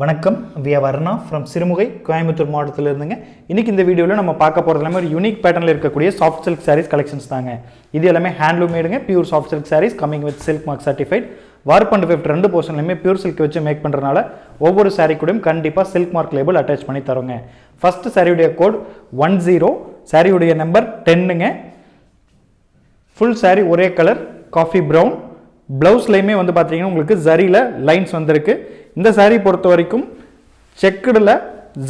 வணக்கம். We Varna from Sirumugai Coimbatore மாவட்டத்தில் இருந்துங்க இன்றைக்கி இந்த வீடியோவில் நம்ம பார்க்க போகிறது எல்லாமே ஒரு யூனிக் பேட்டர்னில் இருக்கக்கூடிய சாஃப்ட் சில்க் சாரீஸ் கலெக்ஷன்ஸ் தாங்க. இது எல்லாமே handloom மேடுங்க pure soft silk saris coming with silk mark certified warp and weft ரெண்டு போர்ஷன்லையுமே பியூர் சில்க் வச்சு மேக் பண்ணுறதுனால ஒவ்வொரு சாரீ கூடயும் கண்டிப்பாக சில்க் மார்க் லேபிள் அட்டாச் பண்ணி தரோங்க. ஃபஸ்ட்டு சாரியுடைய கோட் ஒன் ஜீரோ சாரியுடைய நம்பர் டென்னுங்க ஃபுல் சாரீ ஒரே கலர் காஃபி ப்ரௌன் ப்ளவுஸ்லையுமே வந்து பார்த்தீங்கன்னா உங்களுக்கு ஜரியில் லைன்ஸ் வந்திருக்கு. இந்த சாரீ பொறுத்த வரைக்கும் செக்குடில்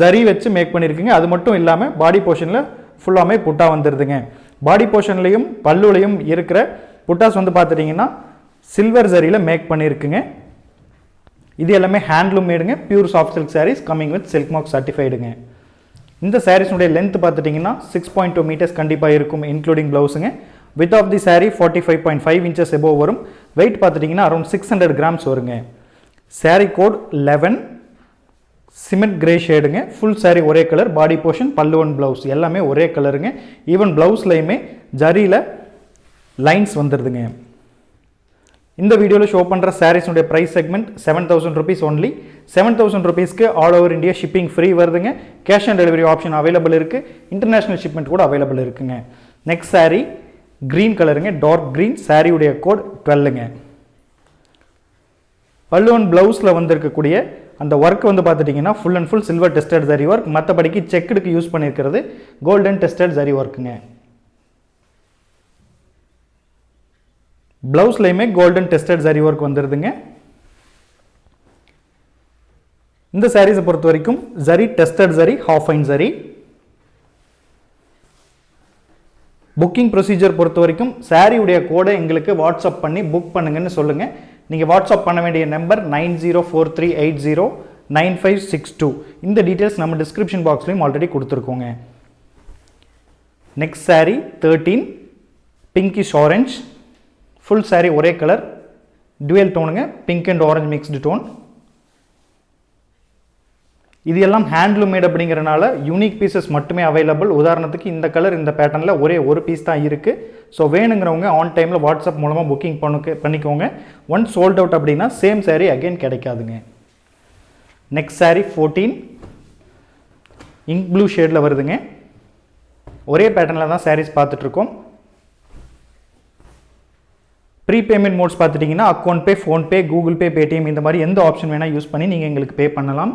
ஜரி வச்சு மேக் பண்ணியிருக்குங்க அது மட்டும் இல்லாமல் பாடி போர்ஷனில் ஃபுல்லாமே புட்டா வந்துடுதுங்க பாடி போர்ஷன்லையும் பல்லுலையும் இருக்கிற புட்டாஸ் வந்து பார்த்துட்டிங்கன்னா சில்வர் ஜரியில் மேக் பண்ணியிருக்குங்க இது எல்லாமே handloom மேடுங்க. Pure soft silk saris coming with silk mark சர்டிஃபைடுங்க இந்த சாரீஸ்னுடைய லென்த் பார்த்துட்டிங்கன்னா சிக்ஸ் பாயிண்ட் டூ மீட்டர்ஸ் கண்டிப்பாக இருக்கும் including ப்ளவுஸுங்க width of the sari forty five point five inches above வரும். வெயிட் பார்த்துட்டிங்கன்னா அரௌண்ட் சிக்ஸ் ஹண்ட்ரட் கிராம்ஸ் வருங்க. Saree code eleven cement grey ஷேடுங்க full saree ஒரே colour body portion pallu one blouse எல்லாமே ஒரே கலருங்க even ப்ளவுஸ்லையுமே ஜரியில் lines வந்துடுதுங்க இந்த வீடியோவில் ஷோ பண்ணுற சாரீஸுடைய price segment seven thousand rupees only seven thousand ருபீஸ்க்கு all over India shipping free வருதுங்க. Cash on delivery option available இருக்குது இன்டர்நேஷ்னல் ஷிப்மெண்ட் கூட அவைலபிள் இருக்குங்க. நெக்ஸ்ட் saree க்ரீன் கலருங்க டார்க் க்ரீன் சாரியுடைய கோட் டுவெல்லுங்க பல்லுவன் ப்ளவுஸில் வந்திருக்கக்கூடிய அந்த ஒர்க் வந்து பார்த்துட்டிங்கன்னா full and full silver tested zari work மற்றபடிக்கு செக்குடுக்கு யூஸ் பண்ணியிருக்கிறது கோல்டன் டெஸ்டட் ஜரி ஒர்க்குங்க ப்ளவுஸ்லையுமே கோல்டன் டெஸ்டட் ஜரி ஒர்க் வந்துடுதுங்க இந்த சாரீஸை பொறுத்த வரைக்கும் zari tested zari half fine zari booking procedure பொறுத்த வரைக்கும் சாரியுடைய கோடை எங்களுக்கு வாட்ஸ்அப் பண்ணி புக் பண்ணுங்கன்னு சொல்லுங்கள் நீங்கள் வாட்ஸ்அப் பண்ண வேண்டிய number nine zero four three eight zero nine five six two. இந்த டீட்டெயில்ஸ் நம்ம டிஸ்கிரிப்ஷன் பாக்ஸ்லையும் already கொடுத்துருக்கோங்க. Next sari thirteen pinkish orange full sari ஒரே colour dual டோனுங்க pink and orange mixed tone இது எல்லாம் ஹேண்ட்லூம் மேட் அப்படிங்கிறனால unique pieces மட்டுமே available உதாரணத்துக்கு இந்த கலர் இந்த பேட்டர்னில் ஒரே ஒரு பீஸ் தான் இருக்குது ஸோ வேணுங்கிறவங்க ஆன் டைமில் வாட்ஸ்அப் மூலமாக புக்கிங் பண்ணு பண்ணிக்கோங்க. ஒன் சோல்ட் அவுட் அப்படின்னா சேம் சாரீ அகைன் கிடைக்காதுங்க. Next sari fourteen ink blue ஷேடில் வருதுங்க. ஒரே பேட்டர்னில் தான் சாரீஸ் பார்த்துட்ருக்கோம். ப்ரீ பேமெண்ட் மோட்ஸ் பார்த்துட்டிங்கன்னா account pay PhonePe Google Pay Paytm இந்த மாதிரி எந்த ஆப்ஷன் வேணால் யூஸ் பண்ணி நீங்கள் எங்களுக்கு பே பண்ணலாம்.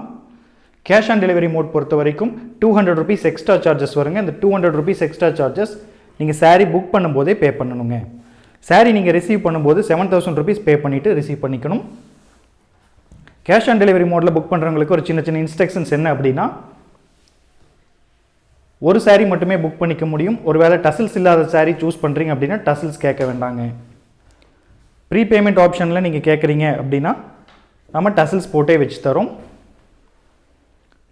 கேஷ் ஆன் டெலிவரி மோட் பொறுத்த வரைக்கும் two hundred rupees extra charges வருங்க. இந்த two hundred rupees extra charges நீங்கள் சாரீ புக் பண்ணும்போதே பே பண்ணணுங்க. சாரீ நீங்கள் ரிசீவ் பண்ணும்போது செவன் தௌசண்ட் ருபீஸ் பே பண்ணிவிட்டு ரிசீவ் பண்ணிக்கணும். கேஷ் ஆன் டெலிவரி மோடில் புக் பண்ணுறவங்களுக்கு ஒரு சின்ன சின்ன இன்ஸ்ட்ரக்ஷன்ஸ் என்ன அப்படின்னா ஒரு சாரீ மட்டுமே புக் பண்ணிக்க முடியும். ஒருவேளை டசில்ஸ் இல்லாத சாரீ சூஸ் பண்ணுறீங்க அப்படின்னா டசில்ஸ் கேட்க வேண்டாங்க. ப்ரீ பேமெண்ட் ஆப்ஷனில் நீங்கள் கேட்குறீங்க அப்படின்னா நம்ம டசில்ஸ் போட்டே வச்சு தரோம்.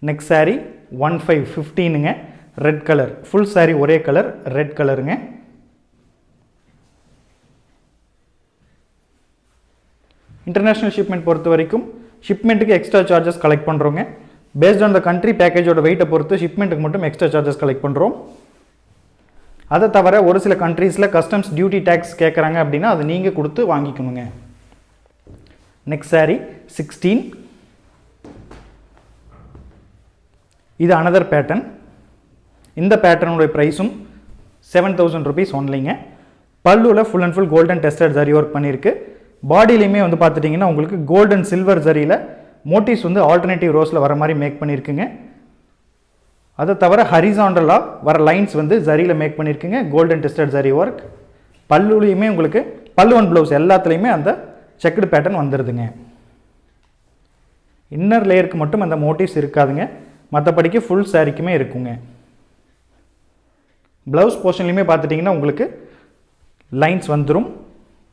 நெக்ஸ்ட் saree ஒன் ஃபைவ் ஃபிஃப்டீனுங்க ரெட் கலர் ஃபுல் saree ஒரே கலர் ரெட் கலருங்க இன்டர்நேஷ்னல் ஷிப்மெண்ட் பொறுத்த வரைக்கும் ஷிப்மெண்ட்டுக்கு எக்ஸ்ட்ரா சார்ஜஸ் கலெக்ட் பண்ணுறோங்க பேஸ்ட் ஆன் த கண்ட்ரி பேக்கேஜோட வெயிட்டை பொறுத்து ஷிப்மெண்ட்டுக்கு மட்டும் எக்ஸ்ட்ரா சார்ஜஸ் கலெக்ட் பண்ணுறோம் அதை தவிர ஒரு சில கண்ட்ரீஸில் கஸ்டம்ஸ் டியூட்டி டேக்ஸ் கேட்குறாங்க அப்படின்னா அது நீங்கள் கொடுத்து வாங்கிக்கணுங்க. நெக்ஸ்ட் saree சிக்ஸ்டீன் இது அனதர் பேட்டர்ன் இந்த பேட்டர்னுடைய ப்ரைஸும் செவன் தௌசண்ட் ருபீஸ் ஒன்லிங்க பல்லுவில் full and full golden tested zari work பண்ணியிருக்கு. பாடியிலையுமே வந்து பார்த்துட்டிங்கன்னா உங்களுக்கு கோல்டன் சில்வர் ஜரியில் மோட்டிவ்ஸ் வந்து ஆல்டர்னேட்டிவ் ரோஸில் வர மாதிரி மேக் பண்ணியிருக்குங்க. அதை தவிர ஹரிசாண்டலாக வர லைன்ஸ் வந்து ஜரியில் மேக் பண்ணியிருக்குங்க. கோல்டன் டெஸ்டட் ஜரி ஒர்க் பல்லுலையுமே உங்களுக்கு பல்லு ஒன் ப்ளவுஸ் எல்லாத்துலேயுமே அந்த செக்குடு பேட்டர்ன் வந்துடுதுங்க இன்னர் லேயருக்கு மட்டும் அந்த மோட்டிவ்ஸ் இருக்காதுங்க. மற்றபடிக்கு ஃபுல் சாரிக்குமே இருக்குங்க. ப்ளவுஸ் போர்ஷன்லையுமே பார்த்துட்டிங்கன்னா உங்களுக்கு லைன்ஸ் வந்துடும்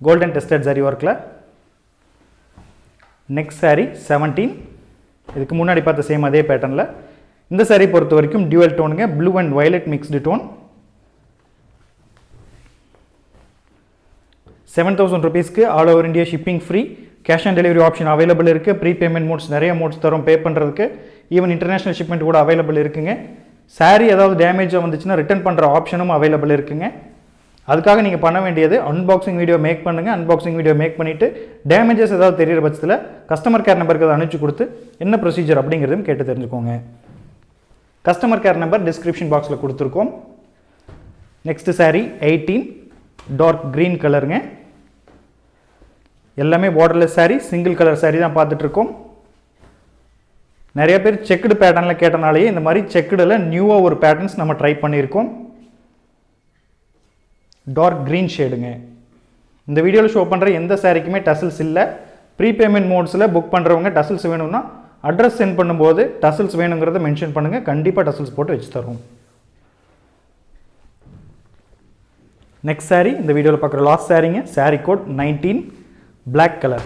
கோல்டன் டெஸ்டட் சாரி ஒர்க்கில் நெக்ஸ்ட் saree செவன்டீன் இதுக்கு முன்னாடி பார்த்த சேம் அதே பேட்டர்னில் இந்த saree பொறுத்த வரைக்கும் dual டோனுங்க blue and violet mixed tone seven thousand ருபீஸ்க்கு all over India shipping free cash on delivery option available இருக்குது ப்ரீ பேமெண்ட் மோட்ஸ் நிறைய மோட்ஸ் தரும். பே பண்ணுறதுக்கு ஈவன் இன்டர்நேஷனல் ஷிப்மெண்ட் கூட அவைலபிள் இருக்குங்க. சாரீ ஏதாவது டேமேஜாக வந்துச்சுன்னா ரிட்டர்ன் பண்ணுற ஆப்ஷனும் அவைலபிள் இருக்குங்க. அதுக்காக நீங்கள் பண்ண வேண்டியது அன்பாக்சிங் வீடியோ மேக் பண்ணுங்கள் அன்பாக்சிங் வீடியோ மேக் பண்ணிவிட்டு டேமேஜஸ் ஏதாவது தெரியிற பட்சத்தில் கஸ்டமர் கேர் நம்பருக்கு அதை அனுப்பிச்சு கொடுத்து என்ன ப்ரொசீஜர் அப்படிங்கிறதும் கேட்டு தெரிஞ்சுக்கோங்க. கஸ்டமர் கேர் நம்பர் டிஸ்கிரிப்ஷன் பாக்ஸில் கொடுத்துருக்கோம். Next sari eighteen dark green கலருங்க எல்லாமே borderless sari single colour sari தான் பார்த்துட்ருக்கோம் நிறைய பேர் செக்குடு பேட்டர்னில் கேட்டனாலேயே இந்த மாதிரி செக்குடில் நியூவாக ஒரு பேட்டர்ன்ஸ் நம்ம ட்ரை பண்ணியிருக்கோம். டார்க் க்ரீன் ஷேடுங்க இந்த வீடியோவில் ஷோ பண்ணுற எந்த சாரிக்குமே டசல்ஸ் இல்லை. ப்ரீபேமெண்ட் மோட்ஸில் புக் பண்ணுறவங்க டசல்ஸ் வேணும்னா அட்ரஸ் சென்ட் பண்ணும்போது டசல்ஸ் வேணுங்கிறத மென்ஷன் பண்ணுங்கள் கண்டிப்பாக டசல்ஸ் போட்டு வச்சு தருவோம். நெக்ஸ்ட் saree இந்த வீடியோவில் பார்க்குற லாஸ்ட் சாரீங்க saree code nineteen black colour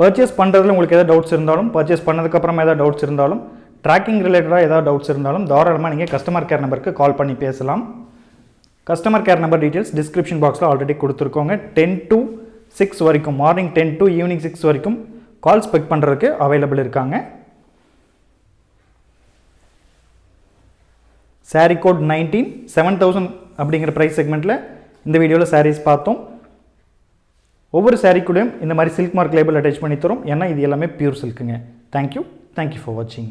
purchase பண்ணுறதுல உங்களுக்கு எதாவது டவுட்ஸ் இருந்தாலும் பர்ச்சேஸ் பண்ணதுக்கப்புறமா எதாவது டவுட்ஸ் இருந்தாலும் ட்ராக்கிங் ரிலேட்டடாக ஏதாவது டவுட்ஸ் இருந்தாலும் தாராளமாக நீங்கள் கஸ்டமர் கேர் நம்பருக்கு கால் பண்ணி பேசலாம். Customer care number details description பாக்ஸில் ஆல்ரெடி கொடுத்துருக்கோங்க. டென் டு சிக்ஸ் வரைக்கும் morning ten to evening six வரைக்கும் கால்ஸ் பிக் பண்ணுறதுக்கு அவைலபிள் இருக்காங்க. Saree code nineteen seven thousand அப்படிங்கிற ப்ரைஸ் செக்மெண்ட்டில் இந்த வீடியோவில் சாரீஸ் பார்த்தோம். ஒவ்வொரு சாரீக்குள்ளேயும் இந்த மாதிரி சில்க் மார்க் லேபிள் அட்டாச் பண்ணி தரோம். ஏன்னா இது எல்லாமே pure சில்க்குங்க thank you thank you for வாட்சிங்